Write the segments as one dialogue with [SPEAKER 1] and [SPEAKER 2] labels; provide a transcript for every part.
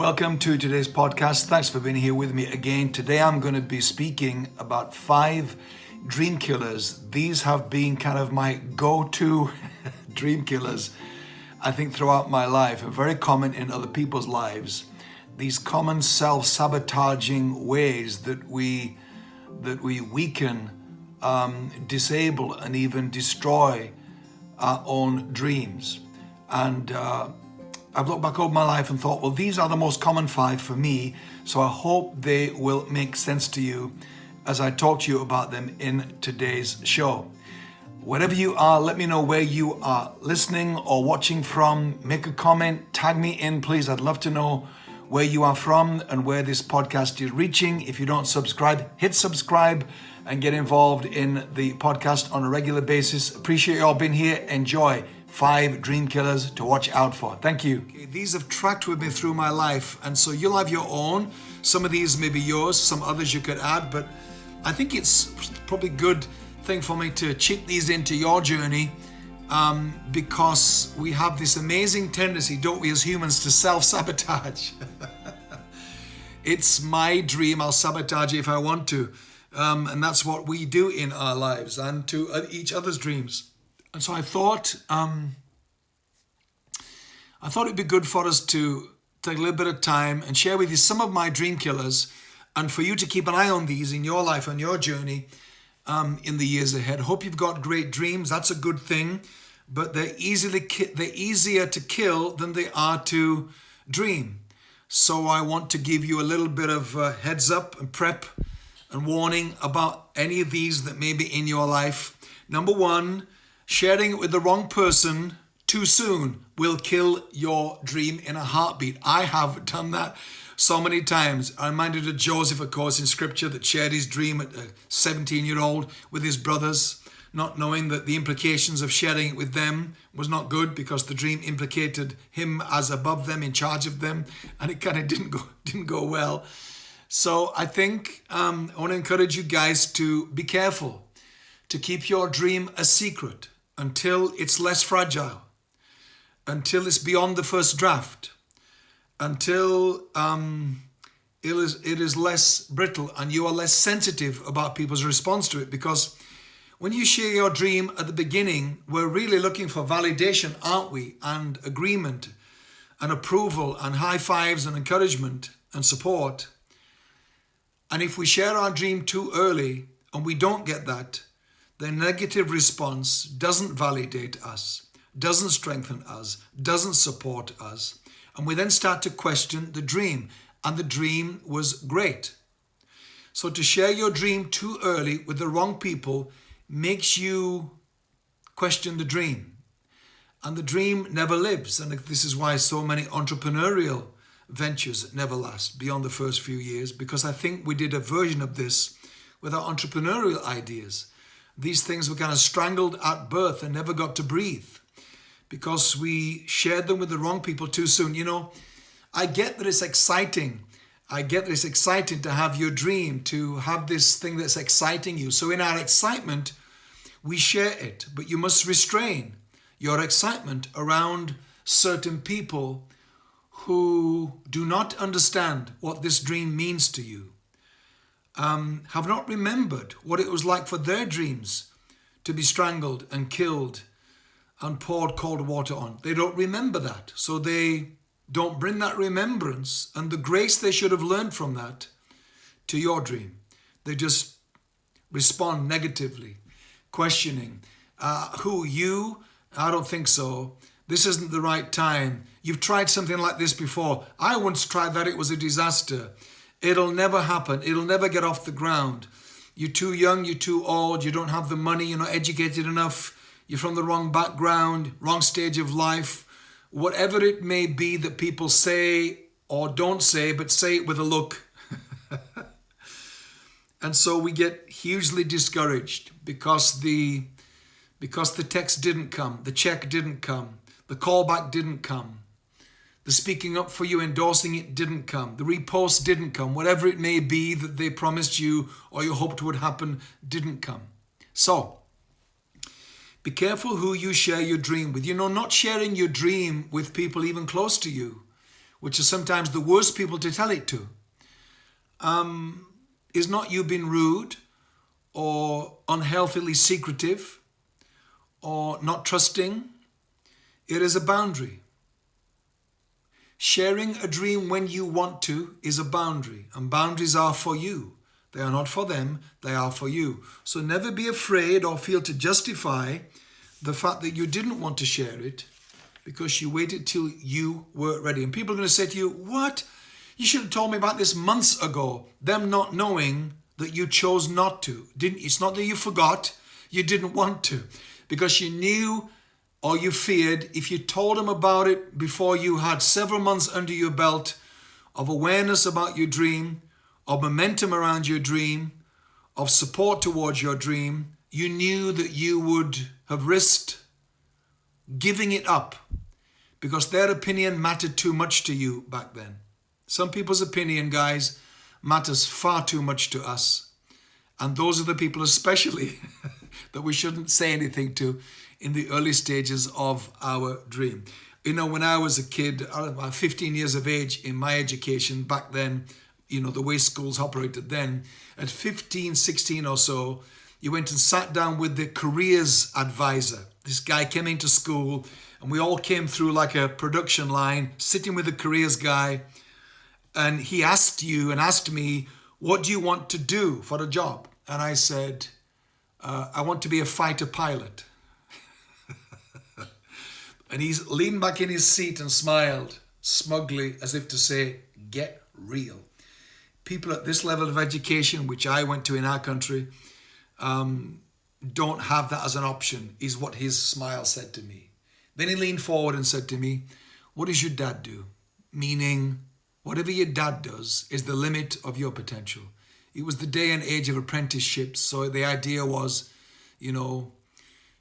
[SPEAKER 1] Welcome to today's podcast. Thanks for being here with me again. Today I'm going to be speaking about five dream killers. These have been kind of my go to dream killers, I think, throughout my life, and very common in other people's lives. These common self sabotaging ways that we, that we weaken, um, disable, and even destroy our own dreams. And uh, I've looked back over my life and thought, well, these are the most common five for me. So I hope they will make sense to you as I talk to you about them in today's show. Wherever you are, let me know where you are listening or watching from. Make a comment, tag me in, please. I'd love to know where you are from and where this podcast is reaching. If you don't subscribe, hit subscribe and get involved in the podcast on a regular basis. Appreciate you all being here. Enjoy five dream killers to watch out for. Thank you. Okay, these have tracked with me through my life, and so you'll have your own. Some of these may be yours, some others you could add, but I think it's probably good thing for me to chip these into your journey um, because we have this amazing tendency, don't we, as humans, to self sabotage. it's my dream, I'll sabotage if I want to. Um, and that's what we do in our lives and to each other's dreams. And so I thought, um, I thought it'd be good for us to take a little bit of time and share with you some of my dream killers, and for you to keep an eye on these in your life and your journey um, in the years ahead. Hope you've got great dreams. That's a good thing, but they're easily they're easier to kill than they are to dream. So I want to give you a little bit of uh, heads up and prep and warning about any of these that may be in your life. Number one Sharing it with the wrong person too soon will kill your dream in a heartbeat. I have done that so many times. I'm reminded of Joseph, of course, in scripture that shared his dream at a 17 year old with his brothers, not knowing that the implications of sharing it with them was not good because the dream implicated him as above them, in charge of them, and it kind of didn't go, didn't go well. So I think um, I want to encourage you guys to be careful, to keep your dream a secret until it's less fragile, until it's beyond the first draft, until um, it, is, it is less brittle and you are less sensitive about people's response to it. Because when you share your dream at the beginning, we're really looking for validation, aren't we? And agreement and approval and high fives and encouragement and support. And if we share our dream too early and we don't get that, the negative response doesn't validate us, doesn't strengthen us, doesn't support us. And we then start to question the dream. And the dream was great. So to share your dream too early with the wrong people makes you question the dream. And the dream never lives. And this is why so many entrepreneurial ventures never last beyond the first few years, because I think we did a version of this with our entrepreneurial ideas these things were kind of strangled at birth and never got to breathe because we shared them with the wrong people too soon. You know, I get that it's exciting. I get that it's exciting to have your dream, to have this thing that's exciting you. So in our excitement, we share it, but you must restrain your excitement around certain people who do not understand what this dream means to you um, have not remembered what it was like for their dreams to be strangled and killed and poured cold water on. They don't remember that. So they don't bring that remembrance and the grace they should have learned from that to your dream. They just respond negatively, questioning, uh, who, you? I don't think so. This isn't the right time. You've tried something like this before. I once tried that, it was a disaster. It'll never happen. It'll never get off the ground. You're too young, you're too old, you don't have the money, you're not educated enough, you're from the wrong background, wrong stage of life. Whatever it may be that people say or don't say, but say it with a look. and so we get hugely discouraged because the because the text didn't come, the check didn't come, the callback didn't come. The speaking up for you, endorsing it didn't come. The repost didn't come. Whatever it may be that they promised you or you hoped would happen didn't come. So, be careful who you share your dream with. You know, not sharing your dream with people even close to you, which are sometimes the worst people to tell it to, um, is not you being rude or unhealthily secretive or not trusting. It is a boundary. Sharing a dream when you want to is a boundary, and boundaries are for you. They are not for them, they are for you. So never be afraid or feel to justify the fact that you didn't want to share it because you waited till you were ready. And people are going to say to you, What? You should have told me about this months ago. Them not knowing that you chose not to. Didn't it's not that you forgot, you didn't want to. Because you knew or you feared if you told them about it before you had several months under your belt of awareness about your dream, of momentum around your dream, of support towards your dream, you knew that you would have risked giving it up because their opinion mattered too much to you back then. Some people's opinion, guys, matters far too much to us. And those are the people especially that we shouldn't say anything to in the early stages of our dream. You know, when I was a kid, about 15 years of age in my education back then, you know, the way schools operated then, at 15, 16 or so, you went and sat down with the careers advisor. This guy came into school and we all came through like a production line, sitting with the careers guy. And he asked you and asked me, what do you want to do for a job? And I said, uh, I want to be a fighter pilot. And he leaned back in his seat and smiled smugly as if to say, get real. People at this level of education, which I went to in our country, um, don't have that as an option, is what his smile said to me. Then he leaned forward and said to me, What does your dad do? Meaning, whatever your dad does is the limit of your potential. It was the day and age of apprenticeships, so the idea was, you know,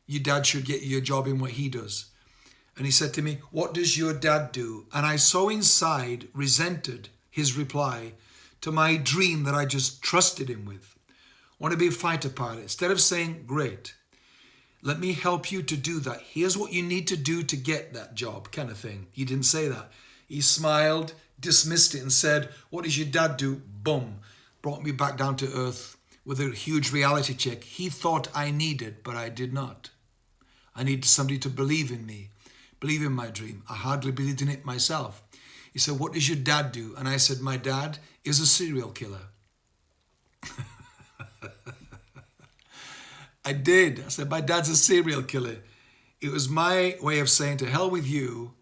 [SPEAKER 1] your dad should get you a job in what he does. And he said to me, What does your dad do? And I so inside resented his reply to my dream that I just trusted him with want to be a fighter pilot, instead of saying, great, let me help you to do that. Here's what you need to do to get that job, kind of thing. He didn't say that. He smiled, dismissed it, and said, What does your dad do? Boom. Brought me back down to earth with a huge reality check. He thought I needed, but I did not. I needed somebody to believe in me, believe in my dream. I hardly believed in it myself. He said, What does your dad do? And I said, My dad is a serial killer. I did. I said, my dad's a serial killer. It was my way of saying, to hell with you.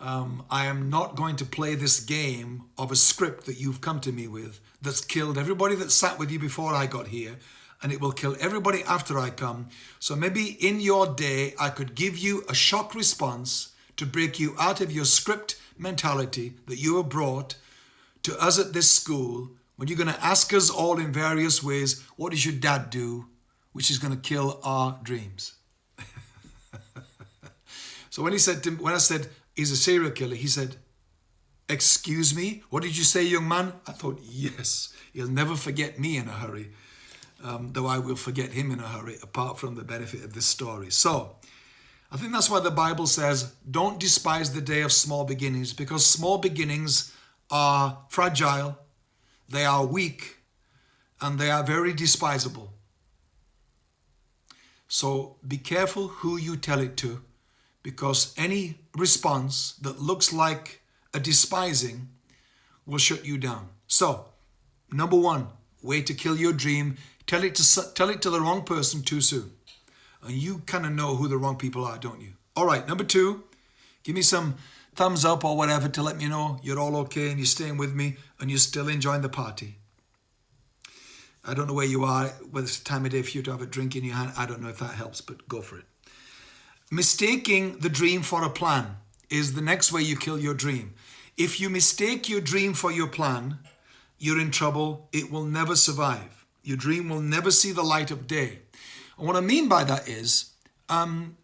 [SPEAKER 1] Um, I am not going to play this game of a script that you've come to me with that's killed everybody that sat with you before I got here and it will kill everybody after I come. So maybe in your day, I could give you a shock response to break you out of your script mentality that you were brought to us at this school when you're going to ask us all in various ways, what does your dad do? Which is going to kill our dreams. so when he said, to, when I said he's a serial killer, he said, excuse me, what did you say, young man? I thought, yes, he'll never forget me in a hurry. Um, though I will forget him in a hurry, apart from the benefit of this story. So, I think that's why the Bible says, don't despise the day of small beginnings, because small beginnings are fragile, they are weak and they are very despisable. So be careful who you tell it to because any response that looks like a despising will shut you down. So, number one, way to kill your dream, tell it to tell it to the wrong person too soon. And you kind of know who the wrong people are, don't you? All right, number two, give me some thumbs up or whatever to let me know you're all okay and you're staying with me and you're still enjoying the party. I don't know where you are, whether it's time of day for you to have a drink in your hand. I don't know if that helps, but go for it. Mistaking the dream for a plan is the next way you kill your dream. If you mistake your dream for your plan, you're in trouble. It will never survive. Your dream will never see the light of day. And what I mean by that is, um,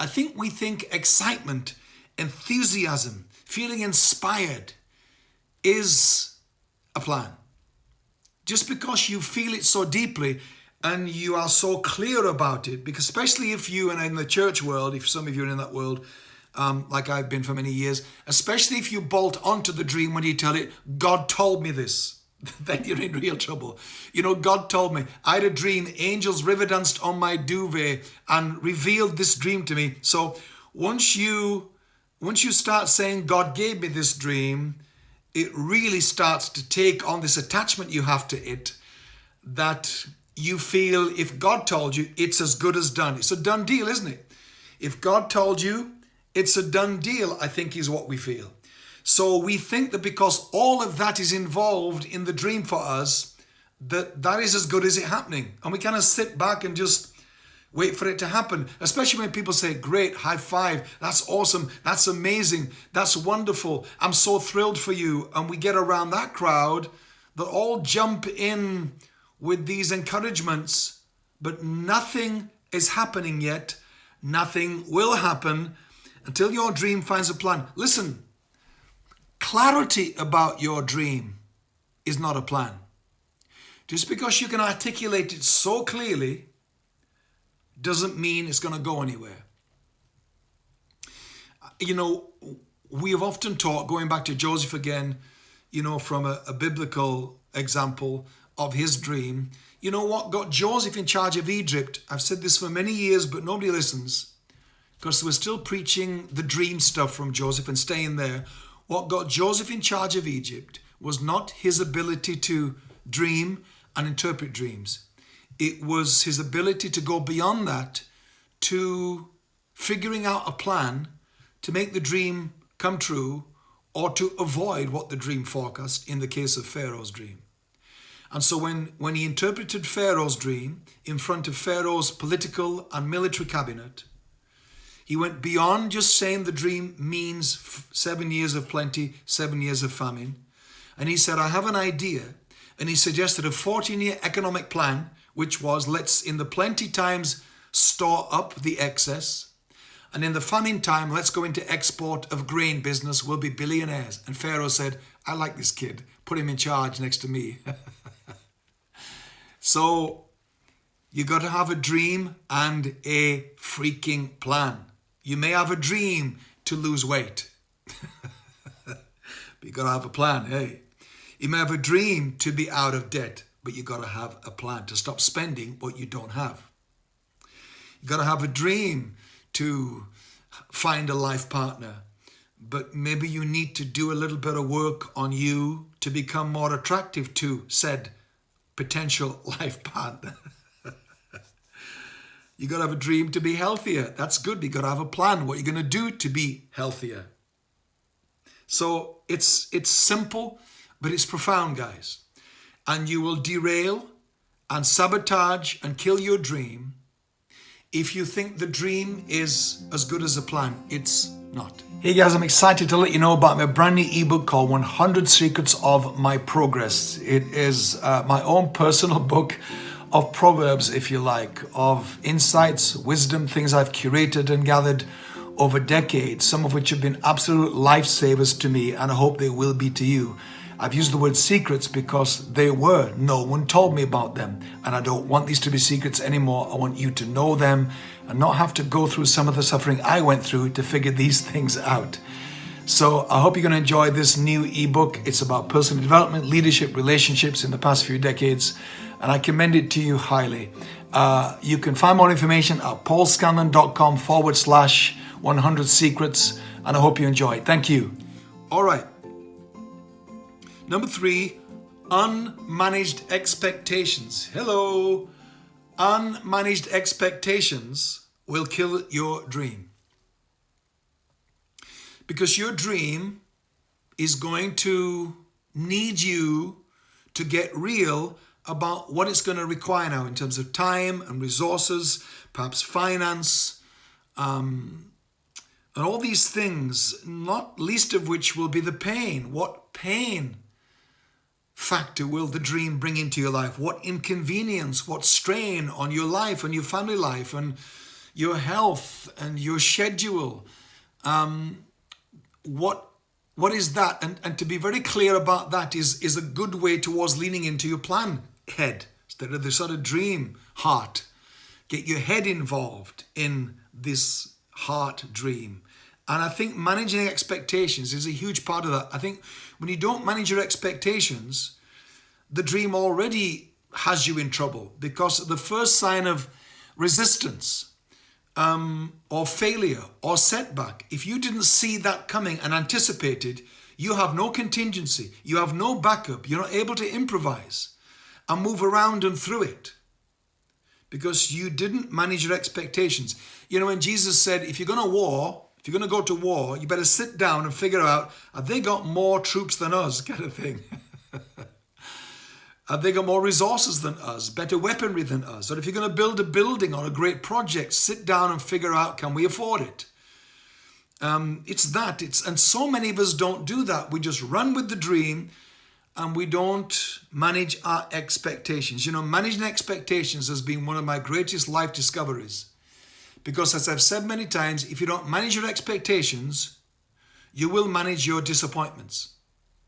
[SPEAKER 1] I think we think excitement enthusiasm, feeling inspired is a plan. Just because you feel it so deeply and you are so clear about it, because especially if you and in the church world, if some of you are in that world, um, like I've been for many years, especially if you bolt onto the dream when you tell it, God told me this, then you're in real trouble. You know, God told me, I had a dream, angels river danced on my duvet and revealed this dream to me. So once you, once you start saying, God gave me this dream, it really starts to take on this attachment you have to it that you feel if God told you, it's as good as done. It's a done deal, isn't it? If God told you, it's a done deal, I think is what we feel. So we think that because all of that is involved in the dream for us, that that is as good as it happening. And we kind of sit back and just wait for it to happen. Especially when people say, great, high five, that's awesome, that's amazing, that's wonderful, I'm so thrilled for you. And we get around that crowd that all jump in with these encouragements, but nothing is happening yet. Nothing will happen until your dream finds a plan. Listen, clarity about your dream is not a plan. Just because you can articulate it so clearly doesn't mean it's going to go anywhere. You know, we have often taught, going back to Joseph again, you know, from a, a biblical example of his dream, you know what got Joseph in charge of Egypt? I've said this for many years, but nobody listens because we're still preaching the dream stuff from Joseph and staying there. What got Joseph in charge of Egypt was not his ability to dream and interpret dreams. It was his ability to go beyond that to figuring out a plan to make the dream come true or to avoid what the dream forecast in the case of Pharaoh's dream. And so when, when he interpreted Pharaoh's dream in front of Pharaoh's political and military cabinet, he went beyond just saying the dream means seven years of plenty, seven years of famine. And he said, I have an idea. And he suggested a 14 year economic plan, which was let's in the plenty times store up the excess. And in the famine time, let's go into export of grain business. We'll be billionaires. And Pharaoh said, I like this kid. Put him in charge next to me. so you got to have a dream and a freaking plan. You may have a dream to lose weight. but you got to have a plan, hey. You may have a dream to be out of debt, but you got to have a plan to stop spending what you don't have. You got to have a dream to find a life partner, but maybe you need to do a little bit of work on you to become more attractive to said potential life partner. You got to have a dream to be healthier. That's good. You got to have a plan what you're going to do to be healthier. So it's it's simple, but it's profound, guys. And you will derail and sabotage and kill your dream if you think the dream is as good as a plan. It's not. Hey guys, I'm excited to let you know about my brand new ebook called 100 Secrets of My Progress. It is uh, my own personal book of proverbs, if you like, of insights, wisdom, things I've curated and gathered over decades, some of which have been absolute lifesavers to me, and I hope they will be to you. I've used the word secrets because they were. No one told me about them. And I don't want these to be secrets anymore. I want you to know them and not have to go through some of the suffering I went through to figure these things out. So I hope you're going to enjoy this new ebook. It's about personal development, leadership, relationships in the past few decades and I commend it to you highly. Uh, you can find more information at paulscanlon.com forward slash 100 secrets, and I hope you enjoy it. Thank you. All right. Number three, unmanaged expectations. Hello. Unmanaged expectations will kill your dream. Because your dream is going to need you to get real about what it's going to require now in terms of time and resources, perhaps finance, um, and all these things, not least of which will be the pain. What pain factor will the dream bring into your life? What inconvenience, what strain on your life and your family life and your health and your schedule? Um, what what is that? And, and to be very clear about that is, is a good way towards leaning into your plan head. Instead of the sort of dream heart. Get your head involved in this heart dream. And I think managing expectations is a huge part of that. I think when you don't manage your expectations, the dream already has you in trouble because the first sign of resistance um, or failure or setback, if you didn't see that coming and anticipated, you have no contingency, you have no backup, you're not able to improvise and move around and through it because you didn't manage your expectations. You know, when Jesus said, if you're going to war, if you're going to go to war, you better sit down and figure out, have they got more troops than us, kind of thing. have they got more resources than us, better weaponry than us? Or if you're going to build a building or a great project, sit down and figure out, can we afford it? Um, it's that. It's And so many of us don't do that. We just run with the dream and we don't manage our expectations. You know, managing expectations has been one of my greatest life discoveries. Because as I've said many times, if you don't manage your expectations, you will manage your disappointments.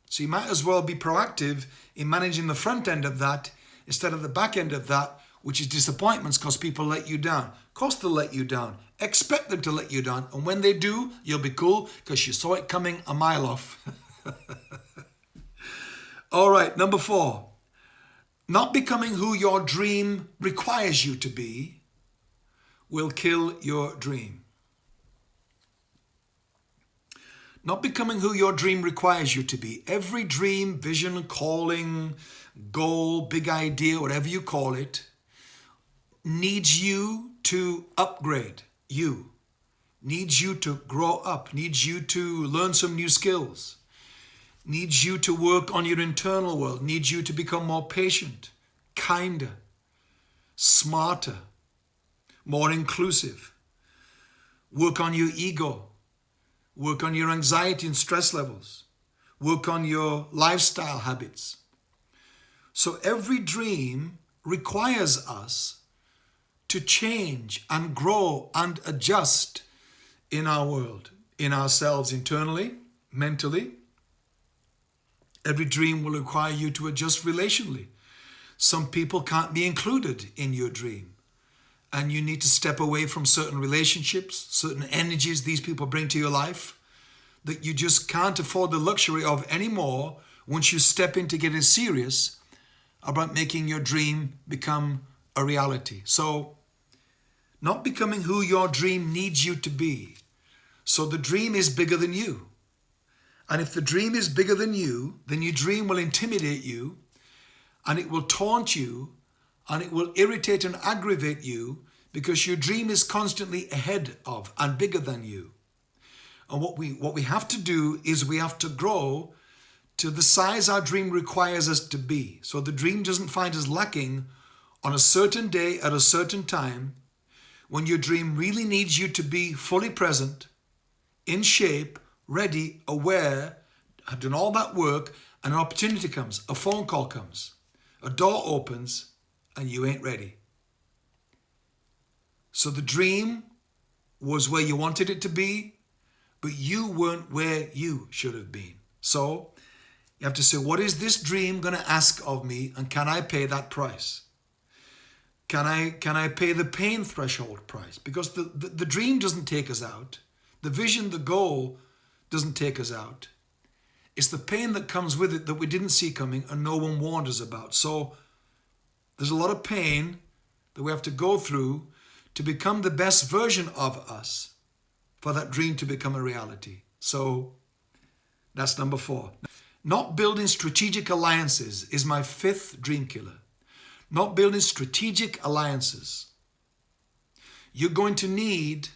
[SPEAKER 1] So you might as well be proactive in managing the front end of that instead of the back end of that, which is disappointments because people let you down. Of course they'll let you down. Expect them to let you down. And when they do, you'll be cool because you saw it coming a mile off. All right, number four. Not becoming who your dream requires you to be will kill your dream. Not becoming who your dream requires you to be. Every dream, vision, calling, goal, big idea, whatever you call it, needs you to upgrade you, needs you to grow up, needs you to learn some new skills needs you to work on your internal world, needs you to become more patient, kinder, smarter, more inclusive. Work on your ego. Work on your anxiety and stress levels. Work on your lifestyle habits. So every dream requires us to change and grow and adjust in our world, in ourselves internally, mentally, Every dream will require you to adjust relationally. Some people can't be included in your dream. And you need to step away from certain relationships, certain energies these people bring to your life that you just can't afford the luxury of anymore once you step into getting serious about making your dream become a reality. So, not becoming who your dream needs you to be. So the dream is bigger than you. And if the dream is bigger than you, then your dream will intimidate you and it will taunt you and it will irritate and aggravate you because your dream is constantly ahead of and bigger than you. And what we, what we have to do is we have to grow to the size our dream requires us to be. So the dream doesn't find us lacking on a certain day at a certain time when your dream really needs you to be fully present, in shape, ready, aware, have done all that work, and an opportunity comes, a phone call comes, a door opens, and you ain't ready. So the dream was where you wanted it to be, but you weren't where you should have been. So you have to say, what is this dream going to ask of me, and can I pay that price? Can I, can I pay the pain threshold price? Because the, the, the dream doesn't take us out. The vision, the goal doesn't take us out. It's the pain that comes with it that we didn't see coming and no one warned us about. So there's a lot of pain that we have to go through to become the best version of us for that dream to become a reality. So that's number four. Not building strategic alliances is my fifth dream killer. Not building strategic alliances. You're going to need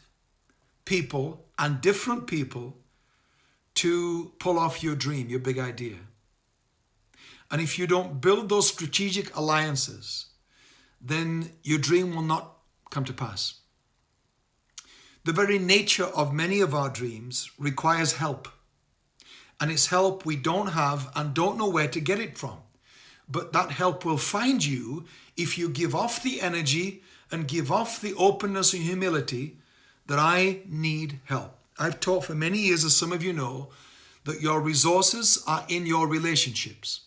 [SPEAKER 1] people and different people to pull off your dream, your big idea. And if you don't build those strategic alliances, then your dream will not come to pass. The very nature of many of our dreams requires help. And it's help we don't have and don't know where to get it from. But that help will find you if you give off the energy and give off the openness and humility that I need help. I've taught for many years, as some of you know, that your resources are in your relationships.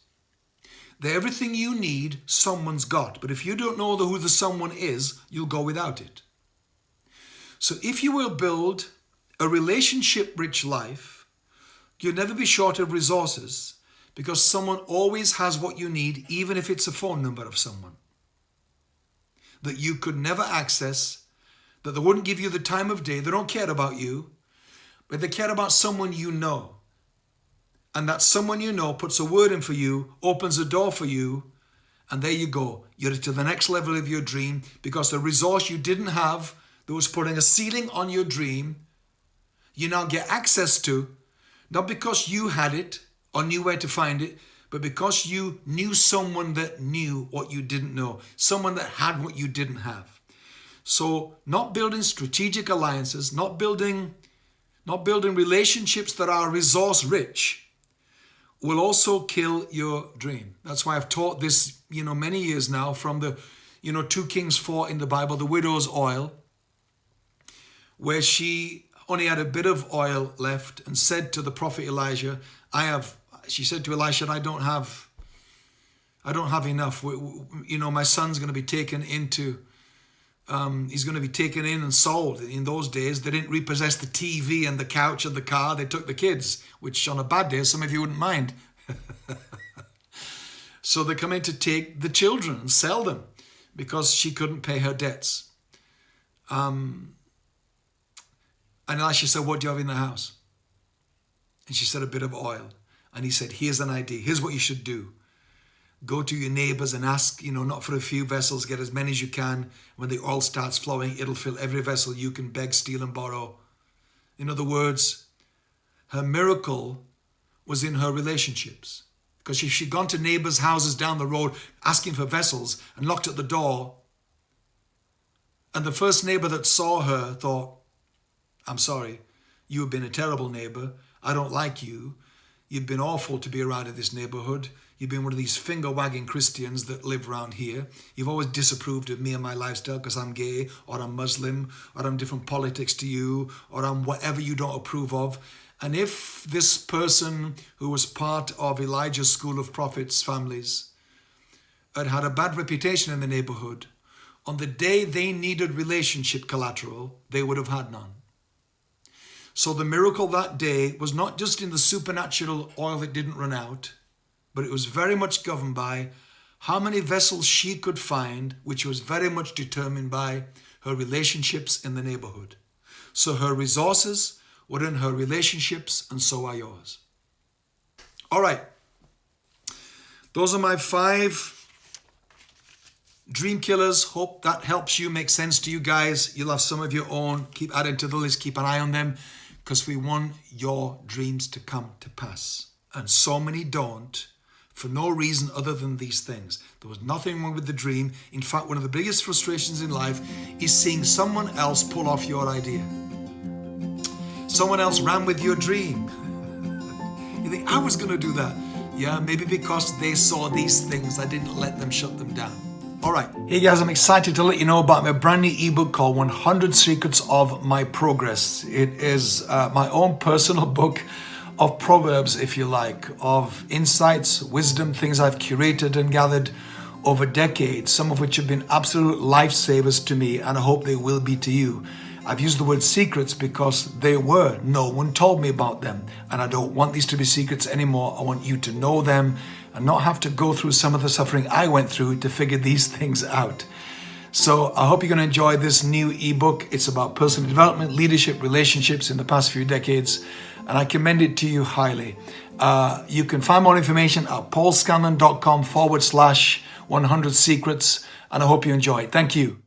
[SPEAKER 1] That everything you need, someone's got. But if you don't know who the someone is, you'll go without it. So if you will build a relationship-rich life, you'll never be short of resources because someone always has what you need, even if it's a phone number of someone that you could never access, that they wouldn't give you the time of day. They don't care about you, but they care about someone you know. And that someone you know puts a word in for you, opens a door for you, and there you go. You're to the next level of your dream because the resource you didn't have that was putting a ceiling on your dream, you now get access to, not because you had it or knew where to find it, but because you knew someone that knew what you didn't know, someone that had what you didn't have. So not building strategic alliances, not building, not building relationships that are resource rich will also kill your dream. That's why I've taught this, you know, many years now from the, you know, 2 Kings 4 in the Bible, the widow's oil, where she only had a bit of oil left and said to the prophet Elijah, I have, she said to Elisha, I don't have, I don't have enough. You know, my son's going to be taken into, um, he's going to be taken in and sold. In those days, they didn't repossess the TV and the couch and the car. They took the kids, which on a bad day, some of you wouldn't mind. so they come in to take the children and sell them because she couldn't pay her debts. Um, and Elisha said, what do you have in the house? And she said, a bit of oil. And he said, here's an idea. Here's what you should do. Go to your neighbors and ask, you know, not for a few vessels, get as many as you can. When the oil starts flowing, it'll fill every vessel you can beg, steal and borrow. In other words, her miracle was in her relationships. Because if she'd gone to neighbors' houses down the road asking for vessels and knocked at the door, and the first neighbor that saw her thought, I'm sorry. You have been a terrible neighbor. I don't like you. You've been awful to be around in this neighborhood. You've been one of these finger-wagging Christians that live around here. You've always disapproved of me and my lifestyle because I'm gay or I'm Muslim or I'm different politics to you or I'm whatever you don't approve of. And if this person who was part of Elijah's school of prophets families had had a bad reputation in the neighborhood, on the day they needed relationship collateral, they would have had none. So the miracle that day was not just in the supernatural oil that didn't run out, but it was very much governed by how many vessels she could find, which was very much determined by her relationships in the neighborhood. So her resources were in her relationships, and so are yours. All right. Those are my five dream killers. Hope that helps you, make sense to you guys. You'll have some of your own. Keep adding to the list. Keep an eye on them because we want your dreams to come to pass. And so many don't for no reason other than these things. There was nothing wrong with the dream. In fact, one of the biggest frustrations in life is seeing someone else pull off your idea. Someone else ran with your dream. you think, I was going to do that. Yeah, maybe because they saw these things, I didn't let them shut them down. All right. Hey guys, I'm excited to let you know about my brand new ebook called 100 Secrets of My Progress. It is uh, my own personal book of proverbs, if you like, of insights, wisdom, things I've curated and gathered over decades, some of which have been absolute lifesavers to me, and I hope they will be to you. I've used the word secrets because they were. No one told me about them. And I don't want these to be secrets anymore. I want you to know them and not have to go through some of the suffering I went through to figure these things out. So I hope you're going to enjoy this new ebook. It's about personal development, leadership, relationships in the past few decades. And I commend it to you highly. Uh, you can find more information at paulscanlon.com forward slash 100 secrets. And I hope you enjoy. Thank you.